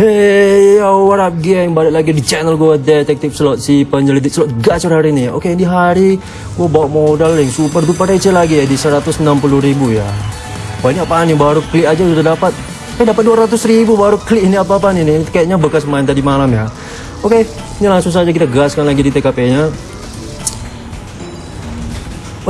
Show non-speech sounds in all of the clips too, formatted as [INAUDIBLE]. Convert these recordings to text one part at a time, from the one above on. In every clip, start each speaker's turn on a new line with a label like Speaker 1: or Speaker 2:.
Speaker 1: Hey yo what up geng? Balik lagi di channel gue Detektif Slot Si penyelidik slot gacor hari ini. Oke di hari Gue bawa modal yang super duper receh lagi ya Di 160 ribu ya. Ini apaan nih? Baru klik aja udah dapat. Eh dapat 200 ribu baru klik. Ini apa-apaan ini Kayaknya bekas main tadi malam ya. Oke ini langsung saja kita gaskan lagi di TKP nya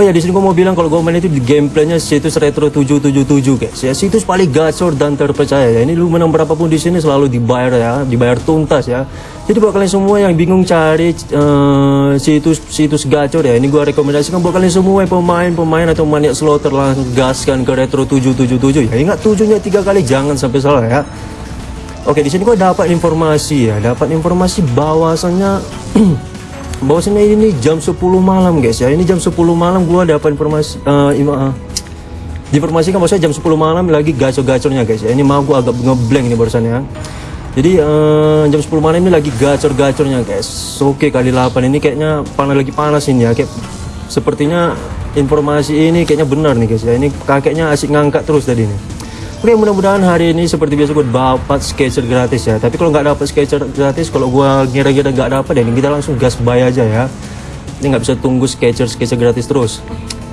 Speaker 1: Oh ya di sini gue mau bilang kalau gue main itu di gameplaynya situs retro 777 guys. Ya situs paling gacor dan terpercaya ya. Ini lu menang berapapun di sini selalu dibayar ya dibayar tuntas ya. Jadi buat kalian semua yang bingung cari uh, situs situs gacor ya ini gue rekomendasikan buat kalian semua pemain-pemain atau maniak slotter langsung gaskan ke retro 777 ya. Ingat tujuhnya tiga kali jangan sampai salah ya. Oke di sini gue dapat informasi ya dapat informasi bahwasannya [CLEARS THROAT] bahwasanya ini jam 10 malam guys ya. Ini jam 10 malam gua dapat informasi uh, uh, diinformasikan bahwasanya jam 10 malam lagi gacor-gacornya guys ya. Ini mau gua agak ngeblank ini barusan ya. Jadi uh, jam 10 malam ini lagi gacor-gacornya guys. Oke kali 8 ini kayaknya panas lagi panas ini ya. Kayak sepertinya informasi ini kayaknya benar nih guys ya. Ini kakeknya asik ngangkat terus tadi nih Oke mudah-mudahan hari ini seperti biasa gue dapat sketcher gratis ya. Tapi kalau nggak dapat sketcher gratis kalau gue ngira-ngira nggak dapat ya kita langsung gas buy aja ya. Ini nggak bisa tunggu sketcher sketcher gratis terus.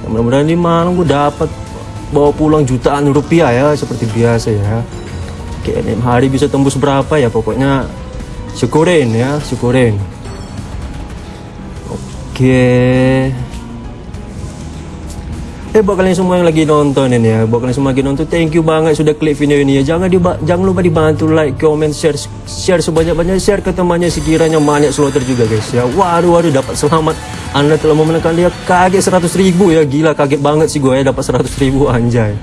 Speaker 1: Ya, Mudah-mudahan ini malam gue dapat bawa pulang jutaan rupiah ya seperti biasa ya. Oke ini hari bisa tembus berapa ya? Pokoknya syukurin ya syukurin. Oke Eh buat kalian semua yang lagi nonton ini ya, buat kalian semua lagi nonton, thank you banget sudah klik video ini ya. Jangan diba jangan lupa dibantu like, comment, share, share sebanyak-banyaknya, share ke temannya sekiranya banyak slotter juga guys ya. Waduh waduh dapat selamat. Anda telah memenangkan dia kaget 100 ribu ya, gila kaget banget sih gue ya dapat 100 ribu anjay.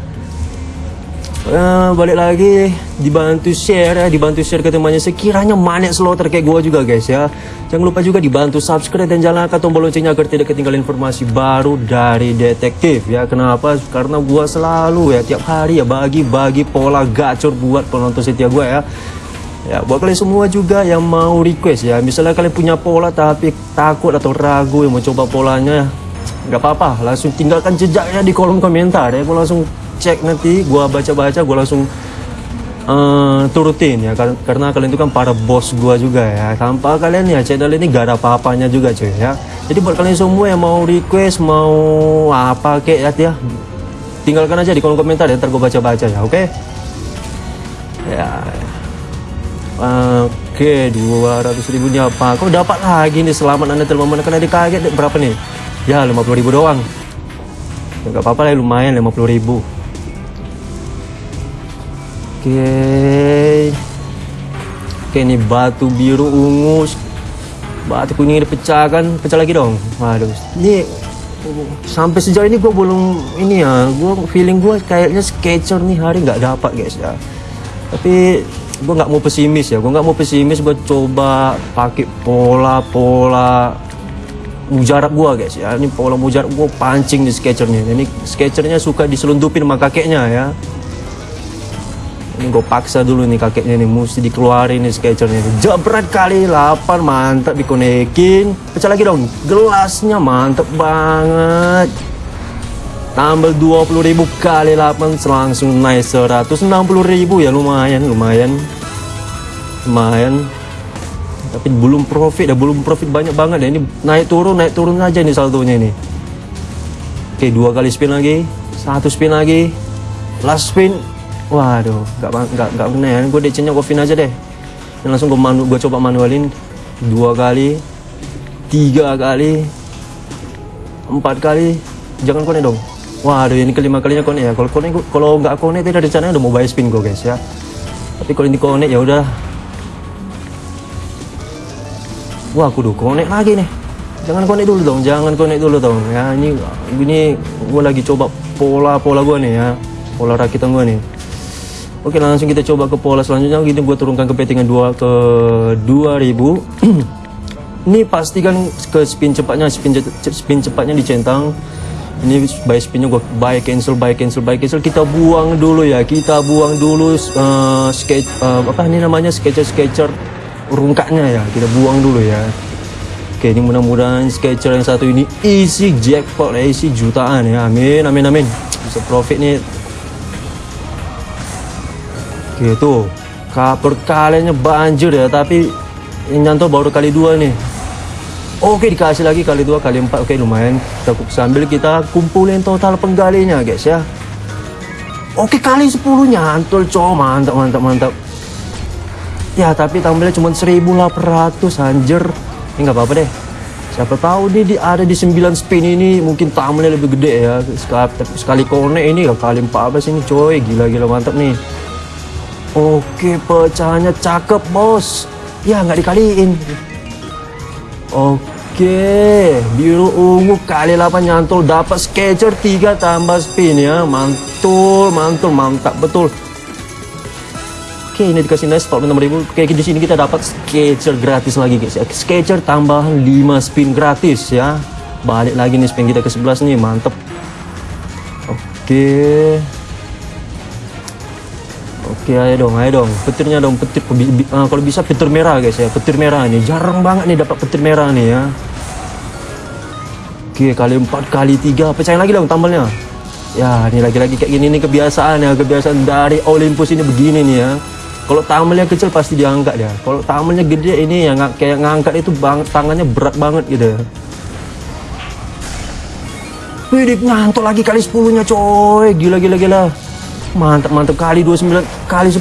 Speaker 1: Uh, balik lagi. Dibantu share ya dibantu share ke temannya. Sekiranya manik slotter kayak gua juga guys ya. Jangan lupa juga dibantu subscribe dan nyalakan tombol loncengnya agar tidak ketinggalan informasi baru dari detektif ya. Kenapa? Karena gua selalu ya tiap hari ya bagi-bagi pola gacor buat penonton setia gua ya. Ya buat kalian semua juga yang mau request ya. Misalnya kalian punya pola tapi takut atau ragu yang mau coba polanya nggak apa-apa. Langsung tinggalkan jejaknya di kolom komentar ya. Gua langsung cek nanti gua baca-baca gua langsung uh, turutin ya karena kalian itu kan para bos gua juga ya tanpa kalian ya channel ini gak ada apa-apanya juga cuy ya jadi buat kalian semua yang mau request mau apa kek ya, ya tinggalkan aja di kolom komentar ya ntar gua baca-baca ya oke okay? ya Oke, dua ratus ribu ini apa? Kau dapat lagi nih selamat anda telah memenangkan adik kaget berapa nih? Ya, lima puluh ribu doang. Gak apa-apa lah, lumayan lima puluh ribu. Oke. Ini batu biru ungu. Batu kuning dipecahkan, pecah lagi dong. Waduh. Ini sampai sejauh ini gue belum ini ya. Gue feeling gue kayaknya sketcher nih hari nggak dapat guys ya. Tapi gue nggak mau pesimis ya. Gue nggak mau pesimis. Gue coba pakai pola-pola mujarab gua guys ya ini pola mujarab gua pancing di sketchernya ini sketchernya suka diselundupin sama kakeknya ya ini gue paksa dulu nih kakeknya nih mesti dikeluarin nih sketchernya jebret kali 8 mantap dikonekin. Pecah lagi dong gelasnya mantep banget. Tambah 20.000 kali 8 langsung naik 160.000 ya lumayan lumayan. Lumayan. Tapi belum profit ya belum profit banyak banget ya ini naik turun naik turun aja nih saldonya ini oke dua kali spin lagi satu spin lagi. Last spin Waduh, nggak nggak nggak benar ya. Gue DC-nya Kofin aja deh. Dan langsung gue manu, gue coba manualin dua kali, tiga kali, empat kali. Jangan konek dong. Waduh, ini kelima kalinya konek ya. Kalau konek, kalau nggak konek tidak rencananya udah mau bayar spin gue guys ya. Tapi kalau ini konek ya udah. Wah, kudu konek lagi nih. Jangan konek dulu dong, jangan konek dulu dong. Ya ini ini gue lagi coba pola pola gue nih ya, pola rakitan gue nih. Oke langsung kita coba ke pola selanjutnya. Gini gue turunkan ke pettingan 2 ke 2000 [CLEARS THROAT] Ini pastikan ke spin cepatnya Spin, spin cepatnya dicentang. Ini by spinnya gue buy cancel buy cancel buy cancel. Kita buang dulu ya Kita buang dulu uh, sketch uh, Apa ini namanya sketcher sketcher Rungkaknya ya. Kita buang dulu ya. Oke ini mudah-mudahan sketcher yang satu ini Isi jackpot ya Isi jutaan ya. Amin amin amin. Bisa profit nih Oke tuh Ka- perkaliannya banjir ya tapi yang nyantol baru kali dua nih. Oke dikasih lagi kali dua kali empat. Oke lumayan. Kita sambil kita kumpulin total penggalinya guys ya. Oke kali 10 nyantol cow mantap mantap mantap. Ya tapi tambahnya cuma 1800 anjir. Ini nggak apa-apa deh. Siapa tahu nih di, ada di 9 spin ini mungkin tambahnya lebih gede ya. Sekali, sekali konek ini kali 14 ini coy. Gila-gila mantap nih Oke pecahannya cakep bos. Ya nggak dikaliin. Oke biru ungu kali 8 nyantol dapat sketcher 3 tambah spin ya. Mantul mantul mantap betul. Oke ini dikasih nice 46 ribu. Oke di sini kita dapat sketcher gratis lagi guys ya. Sketcher tambahan 5 spin gratis ya. Balik lagi nih spin kita ke 11 nih mantep. Oke Oke ayo dong ayo dong Petirnya dong petir ah, Kalau bisa petir merah guys ya Petir merah nih Jarang banget nih dapat petir merah nih ya Oke kali 4 kali 3 Pecahin lagi dong tambalnya Ya ini lagi-lagi kayak gini nih kebiasaan ya Kebiasaan dari Olympus ini begini nih ya kalau tamelnya kecil pasti diangkat ya. Kalau tamelnya gede ini ng- kayak ngangkat itu bang, tangannya berat banget gitu. ya. Widih ngantuk lagi kali 10 nya coy. Gila gila gila. Mantap mantap kali 29 kali 10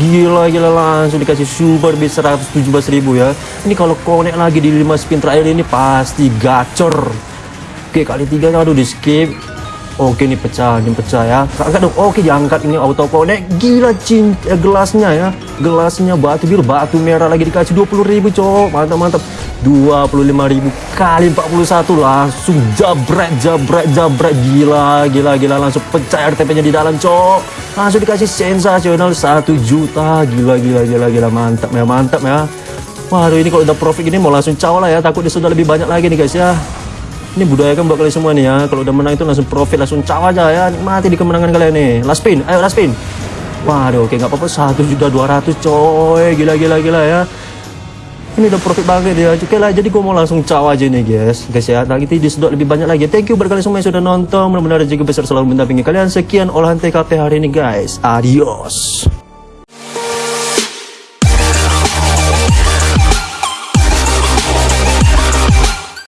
Speaker 1: gila gila langsung dikasih super bit 117 ribu ya. Ini kalau connect lagi di 5 spin terakhir ini pasti gacor. Oke kali 3 aduh di skip. Oke ini pecah, ini pecah ya. Angkat dong. Oke diangkat ini auto connect. Gila cin eh, gelasnya ya. Gelasnya batu biru, batu merah lagi dikasih 20 ribu cowok. Mantap mantap. 25 ribu kali 41 langsung jabret jabret jabret gila gila gila langsung pecah RTP nya di dalam cowok langsung dikasih sensasional 1 juta gila gila gila gila mantap ya mantap ya waduh ini kalau udah profit ini mau langsung caw ya takut dia sudah lebih banyak lagi nih guys ya ini budayakan buat kalian semua nih ya. Kalau udah menang itu langsung profit, langsung caw aja ya. Nikmati di kemenangan kalian nih. Last spin, ayo last spin. Waduh, oke nggak apa-apa. Satu juta dua ratus coy. Gila gila gila ya. Ini udah profit banget ya. Oke lah, jadi gue mau langsung caw aja nih guys. Guys ya, lagi disedot lebih banyak lagi. Thank you buat kalian semua yang sudah nonton. Mudah-mudahan rezeki besar selalu mendampingi kalian. Sekian olahan TKP hari ini guys. Adios.